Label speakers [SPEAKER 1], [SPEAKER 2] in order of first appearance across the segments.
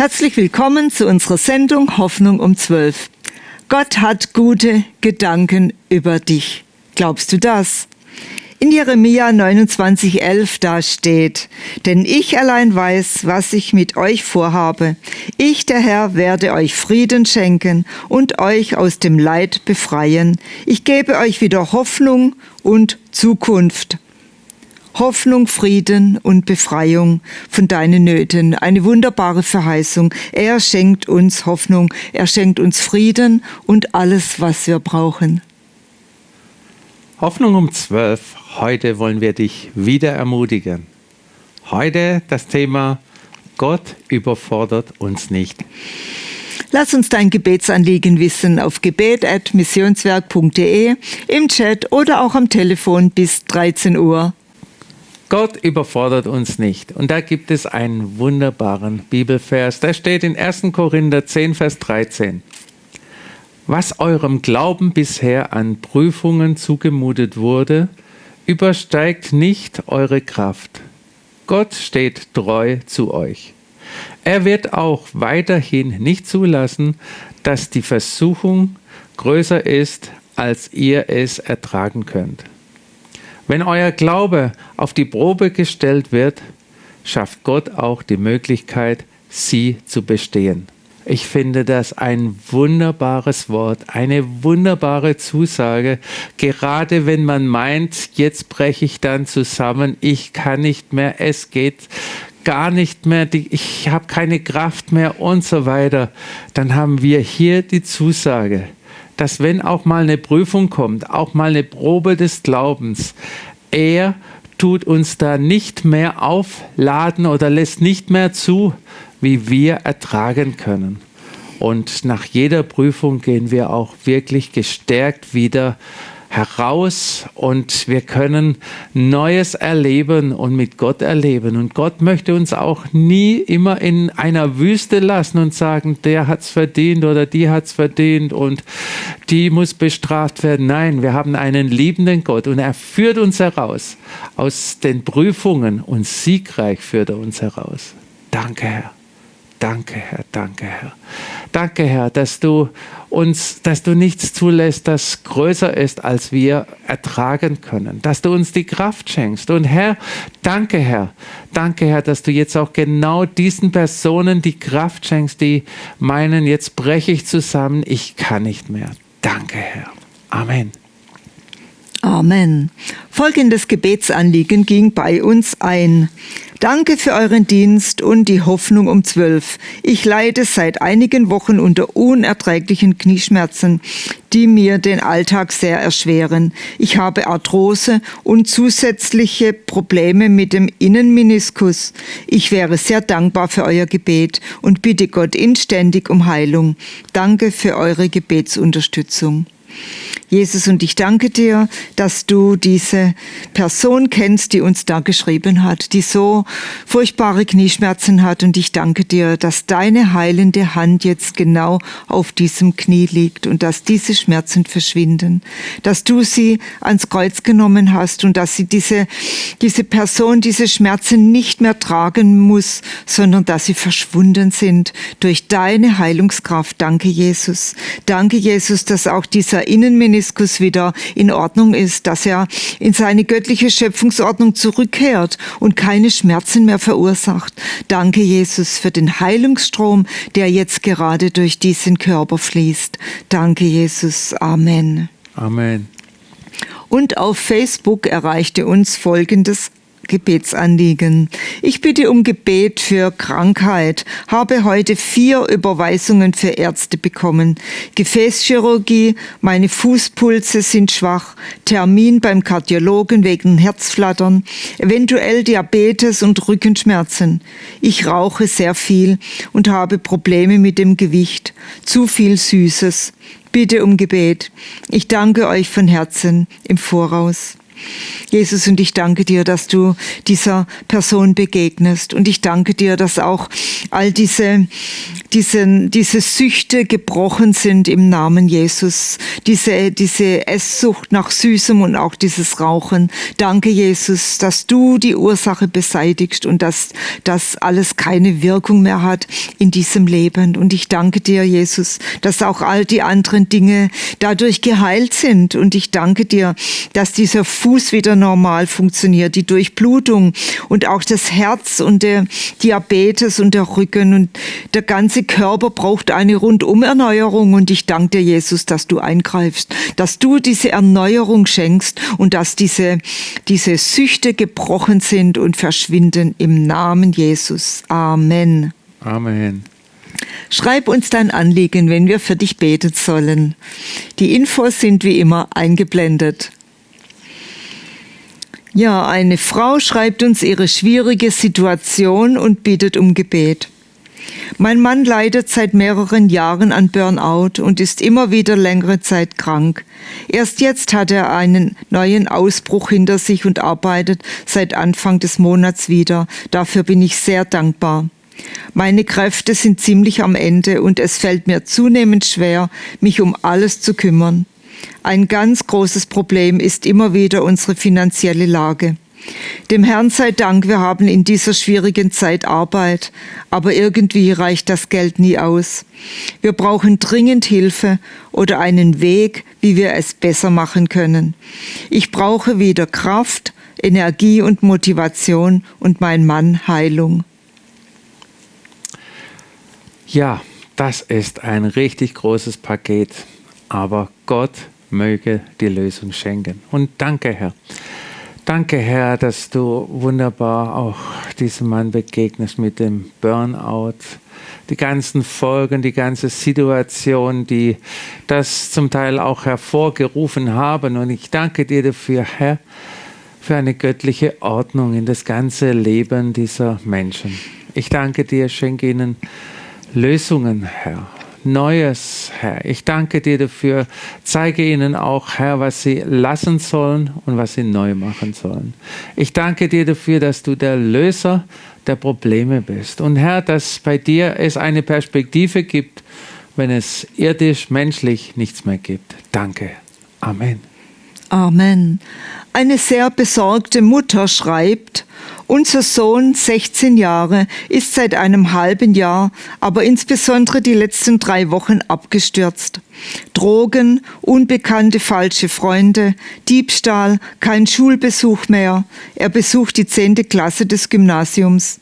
[SPEAKER 1] Herzlich willkommen zu unserer Sendung Hoffnung um 12. Gott hat gute Gedanken über dich. Glaubst du das? In Jeremia 29,11 da steht, denn ich allein weiß, was ich mit euch vorhabe. Ich, der Herr, werde euch Frieden schenken und euch aus dem Leid befreien. Ich gebe euch wieder Hoffnung und Zukunft. Hoffnung, Frieden und Befreiung von deinen Nöten. Eine wunderbare Verheißung. Er schenkt uns Hoffnung, er schenkt uns Frieden und alles, was wir brauchen.
[SPEAKER 2] Hoffnung um 12. Heute wollen wir dich wieder ermutigen. Heute das Thema Gott überfordert uns nicht.
[SPEAKER 1] Lass uns dein Gebetsanliegen wissen auf gebet.missionswerk.de, im Chat oder auch am Telefon bis 13 Uhr.
[SPEAKER 2] Gott überfordert uns nicht. Und da gibt es einen wunderbaren Bibelvers. Der steht in 1. Korinther 10, Vers 13 was eurem Glauben bisher an Prüfungen zugemutet wurde, übersteigt nicht eure Kraft. Gott steht treu zu euch. Er wird auch weiterhin nicht zulassen, dass die Versuchung größer ist, als ihr es ertragen könnt. Wenn euer Glaube auf die Probe gestellt wird, schafft Gott auch die Möglichkeit, sie zu bestehen. Ich finde das ein wunderbares Wort, eine wunderbare Zusage, gerade wenn man meint, jetzt breche ich dann zusammen, ich kann nicht mehr, es geht gar nicht mehr, ich habe keine Kraft mehr und so weiter, dann haben wir hier die Zusage, dass wenn auch mal eine Prüfung kommt, auch mal eine Probe des Glaubens, er tut uns da nicht mehr aufladen oder lässt nicht mehr zu, wie wir ertragen können. Und nach jeder Prüfung gehen wir auch wirklich gestärkt wieder heraus und wir können Neues erleben und mit Gott erleben. Und Gott möchte uns auch nie immer in einer Wüste lassen und sagen, der hat es verdient oder die hat es verdient und die muss bestraft werden. Nein, wir haben einen liebenden Gott und er führt uns heraus aus den Prüfungen und siegreich führt er uns heraus. Danke, Herr. Danke, Herr, danke, Herr. Danke, Herr, dass du uns, dass du nichts zulässt, das größer ist, als wir ertragen können, dass du uns die Kraft schenkst. Und Herr, danke, Herr, danke, Herr, dass du jetzt auch genau diesen Personen die Kraft schenkst, die meinen, jetzt breche ich zusammen, ich kann nicht mehr. Danke, Herr. Amen.
[SPEAKER 1] Amen. Folgendes Gebetsanliegen ging bei uns ein. Danke für euren Dienst und die Hoffnung um zwölf. Ich leide seit einigen Wochen unter unerträglichen Knieschmerzen, die mir den Alltag sehr erschweren. Ich habe Arthrose und zusätzliche Probleme mit dem Innenmeniskus. Ich wäre sehr dankbar für euer Gebet und bitte Gott inständig um Heilung. Danke für eure Gebetsunterstützung. Jesus, und ich danke dir, dass du diese Person kennst, die uns da geschrieben hat, die so furchtbare Knieschmerzen hat. Und ich danke dir, dass deine heilende Hand jetzt genau auf diesem Knie liegt und dass diese Schmerzen verschwinden, dass du sie ans Kreuz genommen hast und dass sie diese, diese Person diese Schmerzen nicht mehr tragen muss, sondern dass sie verschwunden sind durch deine Heilungskraft. Danke, Jesus. Danke, Jesus, dass auch dieser Innenminister Meniskus wieder in Ordnung ist, dass er in seine göttliche Schöpfungsordnung zurückkehrt und keine Schmerzen mehr verursacht. Danke, Jesus, für den Heilungsstrom, der jetzt gerade durch diesen Körper fließt. Danke, Jesus. Amen.
[SPEAKER 2] Amen.
[SPEAKER 1] Und auf Facebook erreichte uns folgendes Gebetsanliegen. Ich bitte um Gebet für Krankheit, habe heute vier Überweisungen für Ärzte bekommen. Gefäßchirurgie, meine Fußpulse sind schwach, Termin beim Kardiologen wegen Herzflattern, eventuell Diabetes und Rückenschmerzen. Ich rauche sehr viel und habe Probleme mit dem Gewicht, zu viel Süßes. Bitte um Gebet. Ich danke euch von Herzen im Voraus. Jesus, und ich danke dir, dass du dieser Person begegnest. Und ich danke dir, dass auch all diese, diese, diese Süchte gebrochen sind im Namen Jesus. Diese, diese Esssucht nach Süßem und auch dieses Rauchen. Danke, Jesus, dass du die Ursache beseitigst und dass das alles keine Wirkung mehr hat in diesem Leben. Und ich danke dir, Jesus, dass auch all die anderen Dinge dadurch geheilt sind. Und ich danke dir, dass dieser Fuß wieder normal funktioniert, die Durchblutung und auch das Herz und der Diabetes und der Rücken und der ganze Körper braucht eine Rundumerneuerung. Und ich danke dir, Jesus, dass du eingreifst, dass du diese Erneuerung schenkst und dass diese, diese Süchte gebrochen sind und verschwinden im Namen Jesus. Amen.
[SPEAKER 2] Amen.
[SPEAKER 1] Schreib uns dein Anliegen, wenn wir für dich beten sollen. Die Infos sind wie immer eingeblendet. Ja, eine Frau schreibt uns ihre schwierige Situation und bittet um Gebet. Mein Mann leidet seit mehreren Jahren an Burnout und ist immer wieder längere Zeit krank. Erst jetzt hat er einen neuen Ausbruch hinter sich und arbeitet seit Anfang des Monats wieder. Dafür bin ich sehr dankbar. Meine Kräfte sind ziemlich am Ende und es fällt mir zunehmend schwer, mich um alles zu kümmern. Ein ganz großes Problem ist immer wieder unsere finanzielle Lage. Dem Herrn sei Dank, wir haben in dieser schwierigen Zeit Arbeit, aber irgendwie reicht das Geld nie aus. Wir brauchen dringend Hilfe oder einen Weg, wie wir es besser machen können. Ich brauche wieder Kraft, Energie und Motivation und mein Mann Heilung.
[SPEAKER 2] Ja, das ist ein richtig großes Paket, aber Gott möge die Lösung schenken. Und danke, Herr. Danke, Herr, dass du wunderbar auch diesem Mann begegnest mit dem Burnout, die ganzen Folgen, die ganze Situation, die das zum Teil auch hervorgerufen haben. Und ich danke dir dafür, Herr, für eine göttliche Ordnung in das ganze Leben dieser Menschen. Ich danke dir, schenke ihnen Lösungen, Herr. Neues, Herr. Ich danke dir dafür. Zeige ihnen auch, Herr, was sie lassen sollen und was sie neu machen sollen. Ich danke dir dafür, dass du der Löser der Probleme bist. Und Herr, dass bei dir es eine Perspektive gibt, wenn es irdisch, menschlich nichts mehr gibt. Danke. Amen.
[SPEAKER 1] Amen. Eine sehr besorgte Mutter schreibt, unser Sohn, 16 Jahre, ist seit einem halben Jahr, aber insbesondere die letzten drei Wochen abgestürzt. Drogen, unbekannte falsche Freunde, Diebstahl, kein Schulbesuch mehr. Er besucht die zehnte Klasse des Gymnasiums,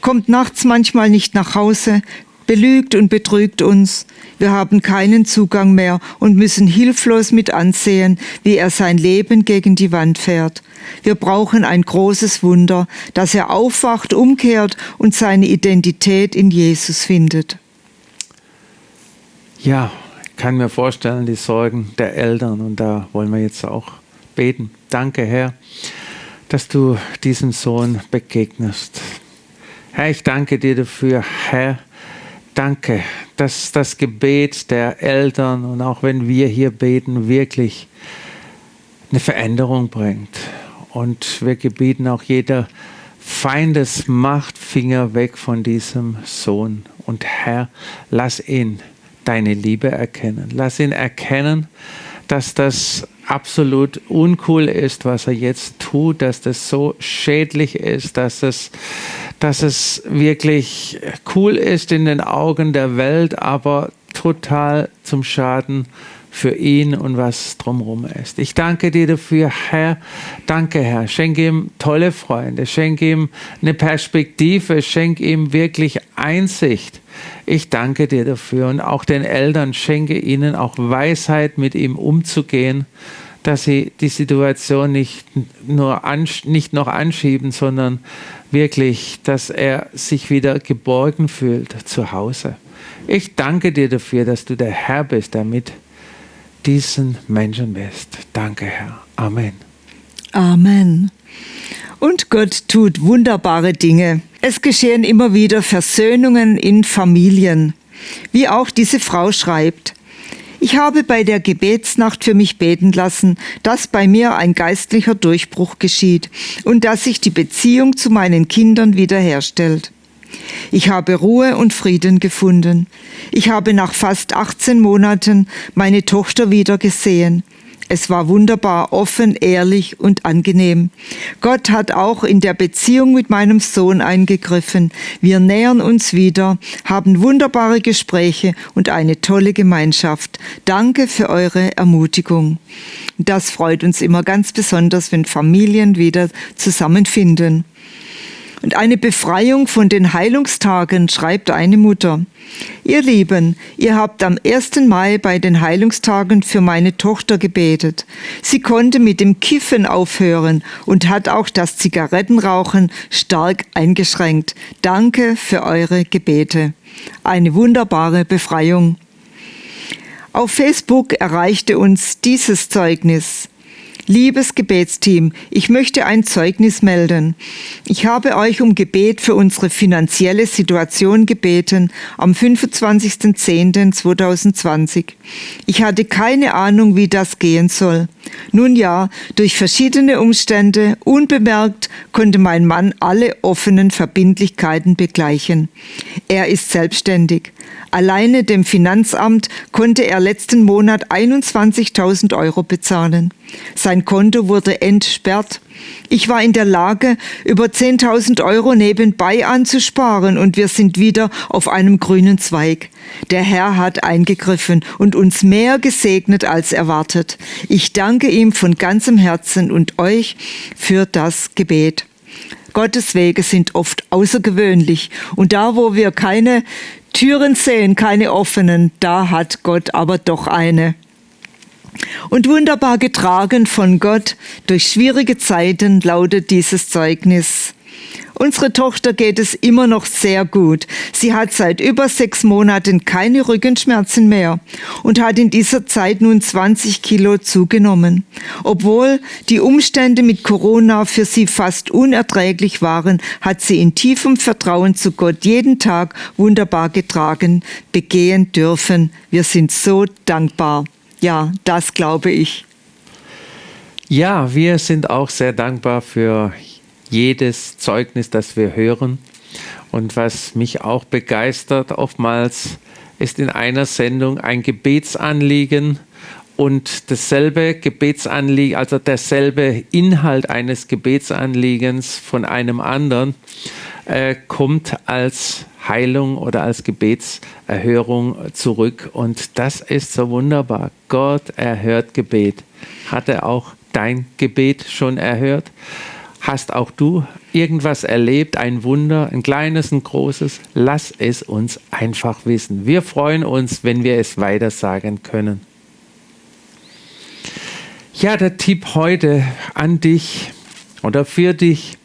[SPEAKER 1] kommt nachts manchmal nicht nach Hause, belügt und betrügt uns. Wir haben keinen Zugang mehr und müssen hilflos mit ansehen, wie er sein Leben gegen die Wand fährt. Wir brauchen ein großes Wunder, dass er aufwacht, umkehrt und seine Identität in Jesus findet.
[SPEAKER 2] Ja, ich kann mir vorstellen, die Sorgen der Eltern und da wollen wir jetzt auch beten. Danke, Herr, dass du diesem Sohn begegnest. Herr, ich danke dir dafür, Herr, Danke, dass das Gebet der Eltern und auch wenn wir hier beten, wirklich eine Veränderung bringt. Und wir gebieten auch jeder Feindesmachtfinger weg von diesem Sohn. Und Herr, lass ihn deine Liebe erkennen. Lass ihn erkennen, dass das absolut uncool ist, was er jetzt tut, dass das so schädlich ist, dass es dass es wirklich cool ist in den Augen der Welt, aber total zum Schaden für ihn und was drumherum ist. Ich danke dir dafür, Herr. Danke, Herr. Schenke ihm tolle Freunde, schenke ihm eine Perspektive, schenke ihm wirklich Einsicht. Ich danke dir dafür und auch den Eltern schenke ihnen auch Weisheit, mit ihm umzugehen, dass sie die Situation nicht nur nicht noch anschieben, sondern wirklich, dass er sich wieder geborgen fühlt zu Hause. Ich danke dir dafür, dass du der Herr bist, der mit diesen Menschen bist. Danke, Herr. Amen.
[SPEAKER 1] Amen. Und Gott tut wunderbare Dinge. Es geschehen immer wieder Versöhnungen in Familien. Wie auch diese Frau schreibt, Ich habe bei der Gebetsnacht für mich beten lassen, dass bei mir ein geistlicher Durchbruch geschieht und dass sich die Beziehung zu meinen Kindern wiederherstellt. Ich habe Ruhe und Frieden gefunden. Ich habe nach fast 18 Monaten meine Tochter wieder gesehen. Es war wunderbar, offen, ehrlich und angenehm. Gott hat auch in der Beziehung mit meinem Sohn eingegriffen. Wir nähern uns wieder, haben wunderbare Gespräche und eine tolle Gemeinschaft. Danke für eure Ermutigung. Das freut uns immer ganz besonders, wenn Familien wieder zusammenfinden. Und eine Befreiung von den Heilungstagen, schreibt eine Mutter. Ihr Lieben, ihr habt am 1. Mai bei den Heilungstagen für meine Tochter gebetet. Sie konnte mit dem Kiffen aufhören und hat auch das Zigarettenrauchen stark eingeschränkt. Danke für eure Gebete. Eine wunderbare Befreiung. Auf Facebook erreichte uns dieses Zeugnis. Liebes Gebetsteam, ich möchte ein Zeugnis melden. Ich habe euch um Gebet für unsere finanzielle Situation gebeten am 25.10.2020. Ich hatte keine Ahnung, wie das gehen soll. Nun ja, durch verschiedene Umstände, unbemerkt, konnte mein Mann alle offenen Verbindlichkeiten begleichen. Er ist selbstständig. Alleine dem Finanzamt konnte er letzten Monat 21.000 Euro bezahlen. Sein Konto wurde entsperrt. Ich war in der Lage, über 10.000 Euro nebenbei anzusparen und wir sind wieder auf einem grünen Zweig. Der Herr hat eingegriffen und uns mehr gesegnet als erwartet. Ich danke ihm von ganzem Herzen und euch für das Gebet. Gottes Wege sind oft außergewöhnlich und da, wo wir keine Türen sehen, keine offenen, da hat Gott aber doch eine. Und wunderbar getragen von Gott durch schwierige Zeiten lautet dieses Zeugnis. Unsere Tochter geht es immer noch sehr gut. Sie hat seit über sechs Monaten keine Rückenschmerzen mehr und hat in dieser Zeit nun 20 Kilo zugenommen. Obwohl die Umstände mit Corona für sie fast unerträglich waren, hat sie in tiefem Vertrauen zu Gott jeden Tag wunderbar getragen, begehen dürfen. Wir sind so dankbar. Ja, das glaube ich.
[SPEAKER 2] Ja, wir sind auch sehr dankbar für jedes Zeugnis, das wir hören. Und was mich auch begeistert, oftmals ist in einer Sendung ein Gebetsanliegen und dasselbe Gebetsanliegen, also derselbe Inhalt eines Gebetsanliegens von einem anderen, äh, kommt als Heilung oder als Gebetserhörung zurück. Und das ist so wunderbar. Gott erhört Gebet. Hat er auch dein Gebet schon erhört? Hast auch du irgendwas erlebt, ein Wunder, ein kleines, ein großes? Lass es uns einfach wissen. Wir freuen uns, wenn wir es weitersagen können. Ja, der Tipp heute an dich oder für dich.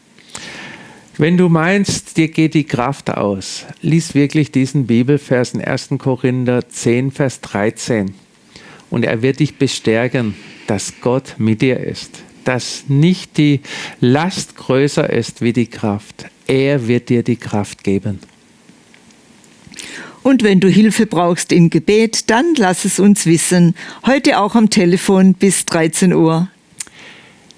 [SPEAKER 2] Wenn du meinst, dir geht die Kraft aus, lies wirklich diesen Bibelvers in 1. Korinther 10, Vers 13. Und er wird dich bestärken, dass Gott mit dir ist dass nicht die Last größer ist wie die Kraft. Er wird dir die Kraft geben.
[SPEAKER 1] Und wenn du Hilfe brauchst im Gebet, dann lass es uns wissen. Heute auch am Telefon bis 13 Uhr.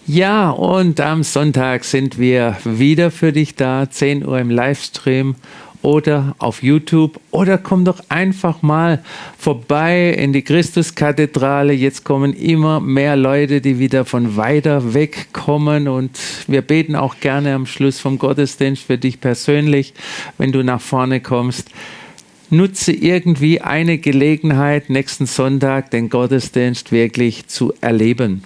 [SPEAKER 2] Ja, und am Sonntag sind wir wieder für dich da, 10 Uhr im Livestream oder auf YouTube oder komm doch einfach mal vorbei in die Christuskathedrale. Jetzt kommen immer mehr Leute, die wieder von weiter weg kommen und wir beten auch gerne am Schluss vom Gottesdienst für dich persönlich, wenn du nach vorne kommst. Nutze irgendwie eine Gelegenheit, nächsten Sonntag den Gottesdienst wirklich zu erleben.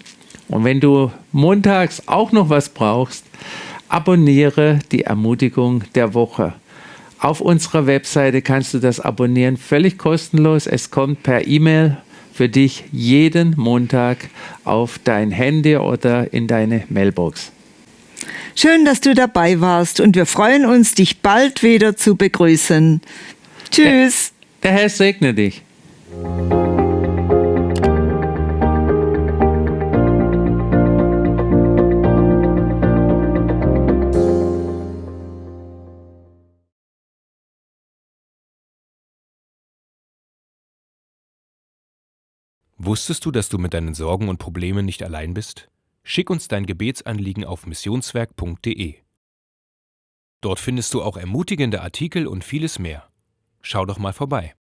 [SPEAKER 2] Und wenn du montags auch noch was brauchst, abonniere die Ermutigung der Woche. Auf unserer Webseite kannst du das abonnieren, völlig kostenlos. Es kommt per E-Mail für dich jeden Montag auf dein Handy oder in deine Mailbox.
[SPEAKER 1] Schön, dass du dabei warst und wir freuen uns, dich bald wieder zu begrüßen. Tschüss.
[SPEAKER 2] Der, der Herr segne dich.
[SPEAKER 3] Wusstest du, dass du mit deinen Sorgen und Problemen nicht allein bist? Schick uns dein Gebetsanliegen auf missionswerk.de. Dort findest du auch ermutigende Artikel und vieles mehr. Schau doch mal vorbei.